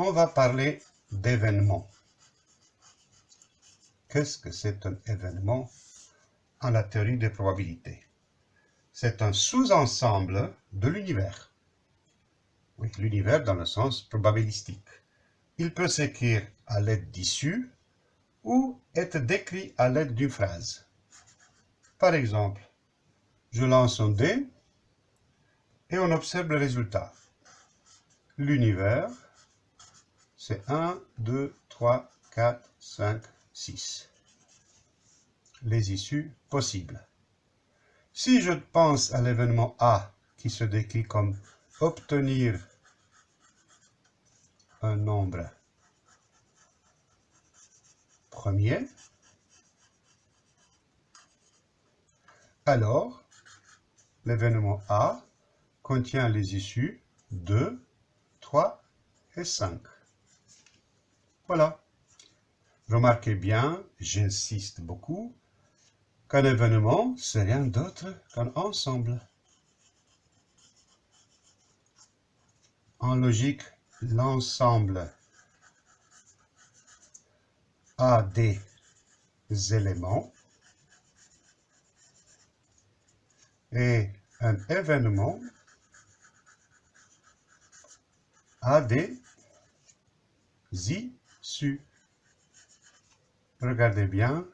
on va parler d'événements. Qu'est-ce que c'est un événement en la théorie des probabilités? C'est un sous-ensemble de l'univers. Oui, l'univers dans le sens probabilistique. Il peut s'écrire à l'aide d'issues ou être décrit à l'aide d'une phrase. Par exemple, je lance un dé et on observe le résultat. L'univers, c'est 1, 2, 3, 4, 5, 6. Les issues possibles. Si je pense à l'événement A qui se décrit comme obtenir un nombre premier, alors l'événement A contient les issues 2, 3 et 5. Voilà. Remarquez bien, j'insiste beaucoup, qu'un événement, c'est rien d'autre qu'un ensemble. En logique, l'ensemble a des éléments et un événement a des Regardez bien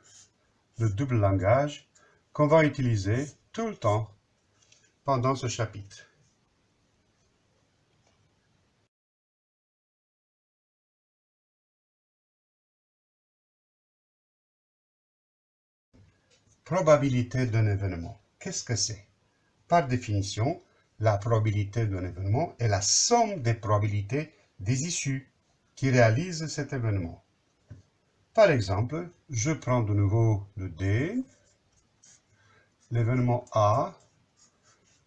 le double langage qu'on va utiliser tout le temps pendant ce chapitre. Probabilité d'un événement. Qu'est-ce que c'est? Par définition, la probabilité d'un événement est la somme des probabilités des issues qui réalisent cet événement. Par exemple, je prends de nouveau le D, l'événement A,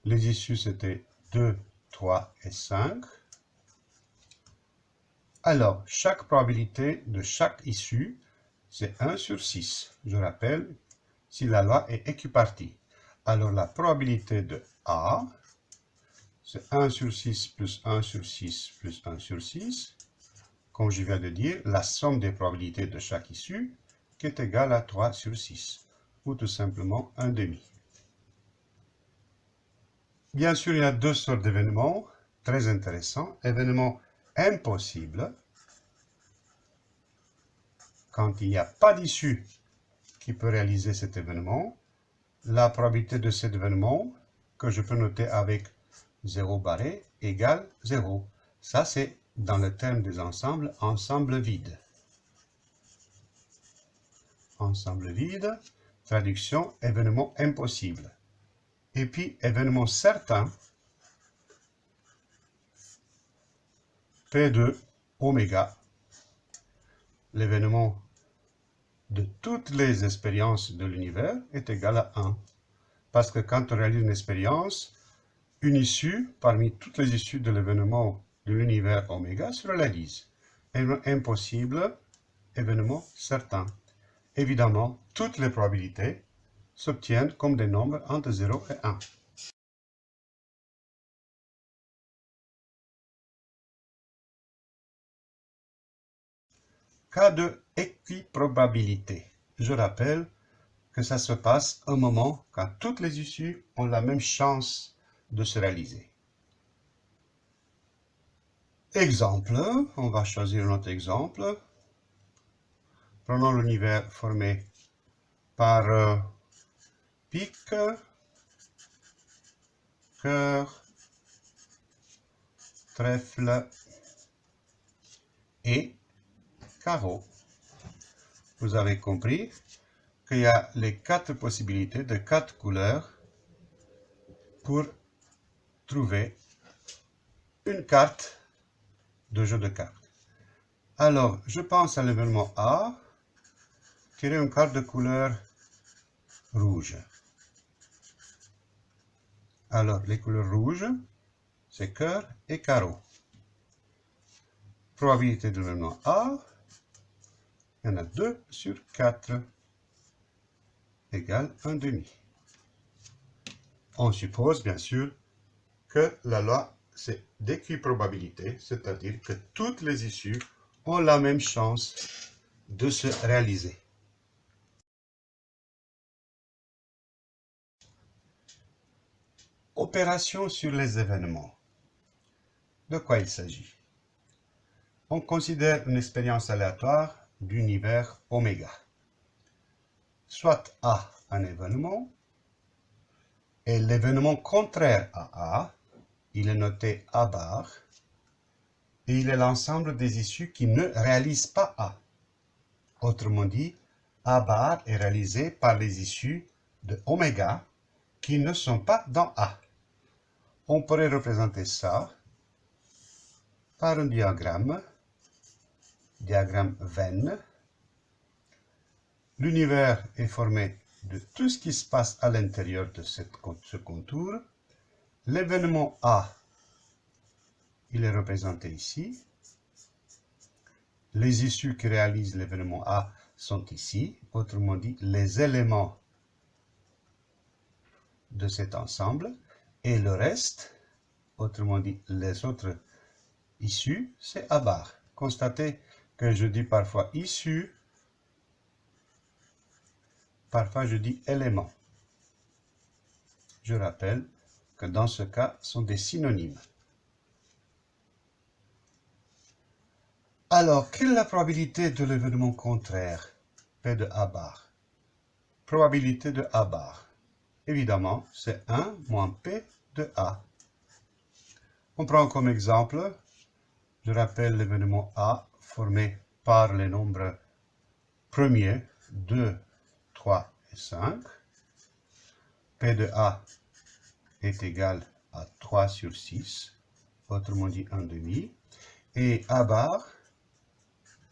les issues c'était 2, 3 et 5. Alors, chaque probabilité de chaque issue, c'est 1 sur 6. Je rappelle, si la loi est équipartie. Alors, la probabilité de A, c'est 1 sur 6 plus 1 sur 6 plus 1 sur 6. Comme je viens de dire, la somme des probabilités de chaque issue qui est égale à 3 sur 6, ou tout simplement 1 demi. Bien sûr, il y a deux sortes d'événements très intéressants. Événements impossibles, quand il n'y a pas d'issue qui peut réaliser cet événement, la probabilité de cet événement, que je peux noter avec 0 barré égale 0. Ça, c'est dans le terme des ensembles, ensemble vide. Ensemble vide, traduction, événement impossible. Et puis, événement certain, P2 oméga, l'événement de toutes les expériences de l'univers est égal à 1. Parce que quand on réalise une expérience, une issue, parmi toutes les issues de l'événement l'univers oméga, se réalise. Impossible, événement certain. Évidemment, toutes les probabilités s'obtiennent comme des nombres entre 0 et 1. Cas de équiprobabilité. Je rappelle que ça se passe un moment quand toutes les issues ont la même chance de se réaliser. Exemple, on va choisir notre exemple. Prenons l'univers formé par euh, pic, cœur, trèfle et carreau. Vous avez compris qu'il y a les quatre possibilités de quatre couleurs pour trouver une carte de jeu de cartes. Alors, je pense à l'événement A, tirer une carte de couleur rouge. Alors, les couleurs rouges, c'est cœur et carreau. Probabilité de l'événement A, il y en a 2 sur 4, égale 1 demi. On suppose, bien sûr, que la loi c'est d'équiprobabilité, c'est-à-dire que toutes les issues ont la même chance de se réaliser. Opération sur les événements. De quoi il s'agit? On considère une expérience aléatoire d'univers oméga. Soit A, un événement, et l'événement contraire à A, il est noté A bar, et il est l'ensemble des issues qui ne réalisent pas A. Autrement dit, A bar est réalisé par les issues de oméga qui ne sont pas dans A on pourrait représenter ça par un diagramme, diagramme Venn. L'univers est formé de tout ce qui se passe à l'intérieur de ce contour. L'événement A, il est représenté ici. Les issues qui réalisent l'événement A sont ici, autrement dit, les éléments de cet ensemble. Et le reste, autrement dit les autres issues, c'est à barre. Constatez que je dis parfois issu, parfois je dis élément. Je rappelle que dans ce cas, sont des synonymes. Alors, quelle est la probabilité de l'événement contraire? P de A bar Probabilité de A bar. Évidemment, c'est 1 moins P de A. On prend comme exemple, je rappelle l'événement A formé par les nombres premiers 2, 3 et 5. P de A est égal à 3 sur 6, autrement dit 1 demi. Et A bar,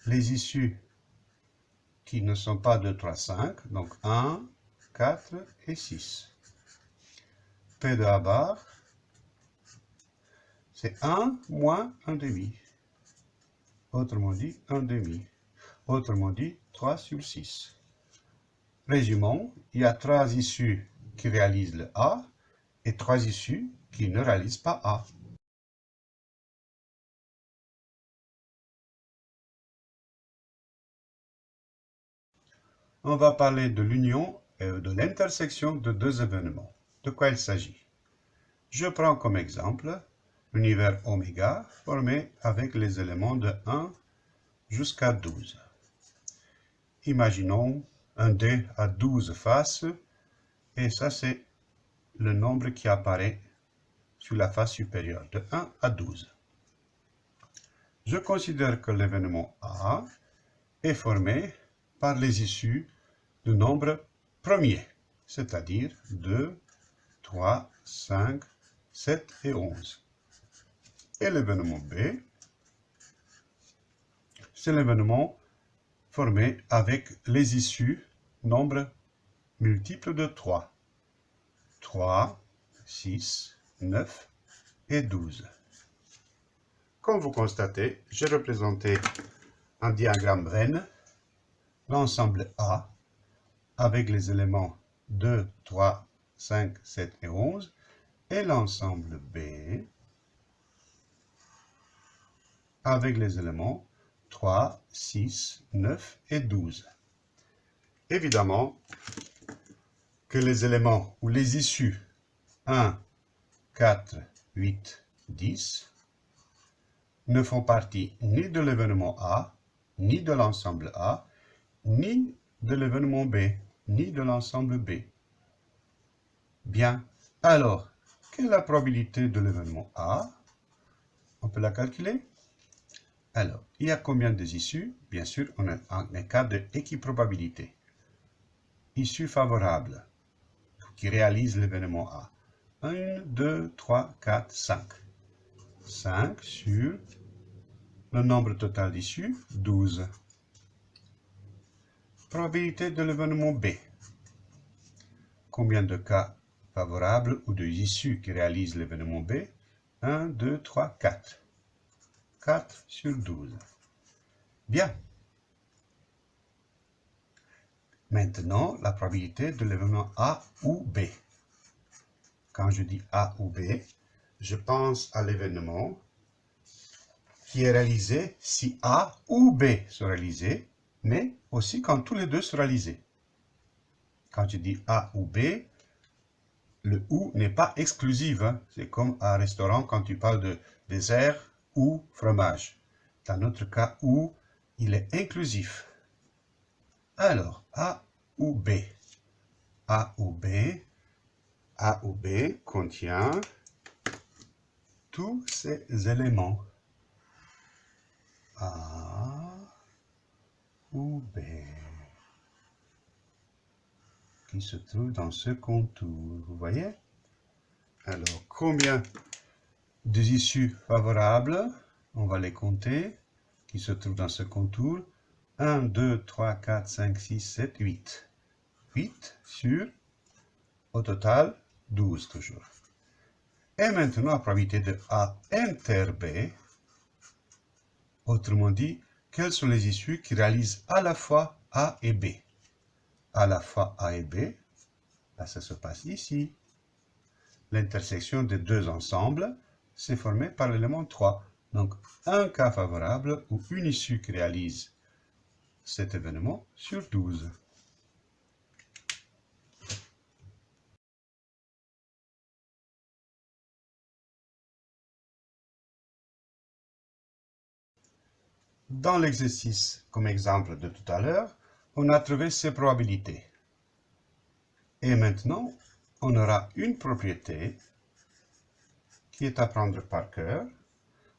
les issues qui ne sont pas 2, 3, 5, donc 1, 4 et 6. P de A bar, c'est 1 moins 1 demi. Autrement dit, 1 demi. Autrement dit, 3 sur 6. Résumons, il y a 3 issues qui réalisent le A et 3 issues qui ne réalisent pas A. On va parler de l'union et de l'intersection de deux événements de quoi il s'agit? Je prends comme exemple l'univers oméga formé avec les éléments de 1 jusqu'à 12. Imaginons un dé à 12 faces et ça c'est le nombre qui apparaît sur la face supérieure de 1 à 12. Je considère que l'événement A est formé par les issues du nombre premier, c'est-à-dire 2, 3, 5, 7 et 11. Et l'événement B, c'est l'événement formé avec les issues nombre multiples de 3. 3, 6, 9 et 12. Comme vous constatez, j'ai représenté un diagramme Venn, l'ensemble A, avec les éléments 2, 3, 5, 7 et 11, et l'ensemble B avec les éléments 3, 6, 9 et 12. Évidemment que les éléments ou les issues 1, 4, 8, 10 ne font partie ni de l'événement A, ni de l'ensemble A, ni de l'événement B, ni de l'ensemble B. Bien. Alors, quelle est la probabilité de l'événement A? On peut la calculer Alors, il y a combien de issues? Bien sûr, on a un cas d'équiprobabilité. Issue favorable qui réalise l'événement A. 1, 2, 3, 4, 5. 5 sur le nombre total d'issues, 12. Probabilité de l'événement B. Combien de cas favorable ou de issues qui réalisent l'événement B? 1, 2, 3, 4. 4 sur 12. Bien. Maintenant, la probabilité de l'événement A ou B. Quand je dis A ou B, je pense à l'événement qui est réalisé si A ou B sont réalisés, mais aussi quand tous les deux sont réalisés. Quand je dis A ou B, le ou n'est pas exclusif. Hein. C'est comme à un restaurant quand tu parles de dessert ou fromage. Dans notre cas, ou, il est inclusif. Alors, A ou B? A ou B. A ou B contient tous ces éléments. A ou B qui se trouve dans ce contour. Vous voyez? Alors, combien des issues favorables On va les compter, qui se trouvent dans ce contour? 1, 2, 3, 4, 5, 6, 7, 8. 8 sur, au total, 12 toujours. Et maintenant, la probabilité de A inter B, autrement dit, quelles sont les issues qui réalisent à la fois A et B? À la fois A et B, là, ça se passe ici. L'intersection des deux ensembles, c'est formé par l'élément 3. Donc, un cas favorable ou une issue qui réalise cet événement sur 12. Dans l'exercice, comme exemple de tout à l'heure, on a trouvé ces probabilités. Et maintenant, on aura une propriété qui est à prendre par cœur.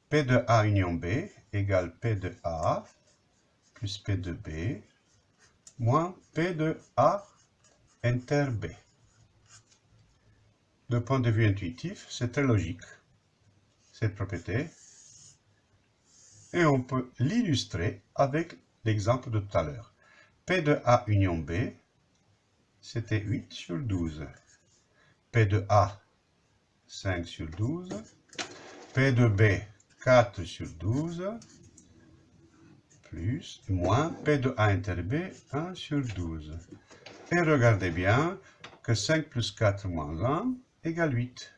P de A union B égale P de A plus P de B moins P de A inter B. De point de vue intuitif, c'est très logique, cette propriété et on peut l'illustrer avec l'exemple de tout à l'heure. P de A union B, c'était 8 sur 12. P de A, 5 sur 12. P de B, 4 sur 12. Plus, moins, P de A inter B, 1 sur 12. Et regardez bien que 5 plus 4 moins 1 égale 8.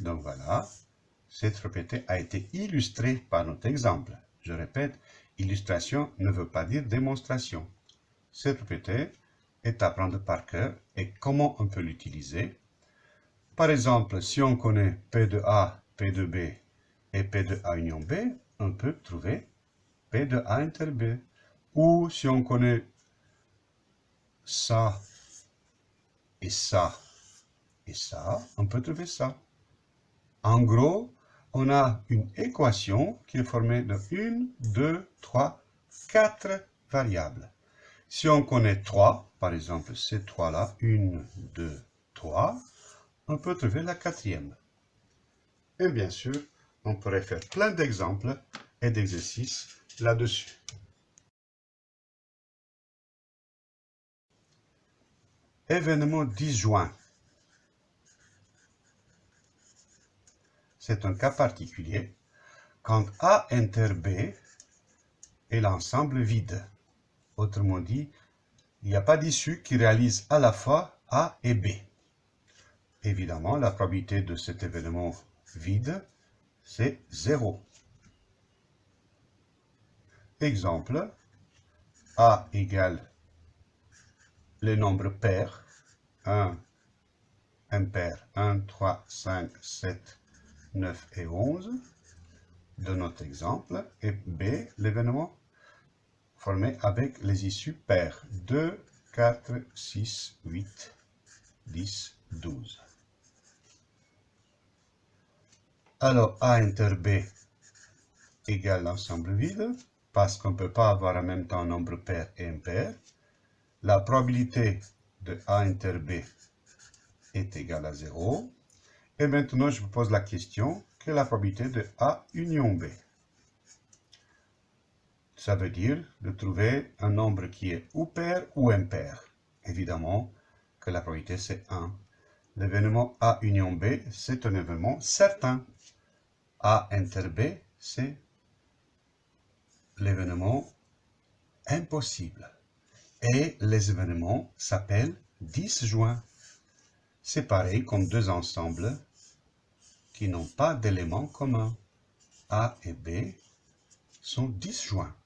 Donc voilà, cette propriété a été illustrée par notre exemple. Je répète, illustration ne veut pas dire démonstration. Cette propriété est à prendre par cœur et comment on peut l'utiliser. Par exemple, si on connaît P de A, P de B et P de A union B, on peut trouver P de A inter B. Ou si on connaît ça et ça et ça, on peut trouver ça. En gros, on a une équation qui est formée de 1, 2, 3, 4 variables. Si on connaît 3, par exemple ces 3-là, 1, 2, 3, on peut trouver la quatrième. Et bien sûr, on pourrait faire plein d'exemples et d'exercices là-dessus. Événement disjoint. c'est un cas particulier quand A inter B est l'ensemble vide. Autrement dit, il n'y a pas d'issue qui réalise à la fois A et B. Évidemment, la probabilité de cet événement vide, c'est 0. Exemple, A égale les nombres pairs, 1 impair, 1, 3, 5, 7, 9 et 11 de notre exemple, et B, l'événement formé avec les issues paires 2, 4, 6, 8, 10, 12. Alors A inter B égale l'ensemble vide, parce qu'on ne peut pas avoir en même temps un nombre pair et impair. La probabilité de A inter B est égale à 0. Et maintenant, je vous pose la question, quelle est la probabilité de A union B? Ça veut dire de trouver un nombre qui est ou pair ou impair. Évidemment que la probabilité c'est 1. L'événement A union B, c'est un événement certain. A inter B, c'est l'événement impossible. Et les événements s'appellent disjoints. Pareil comme deux ensembles qui n'ont pas d'éléments communs. A et B sont disjoints.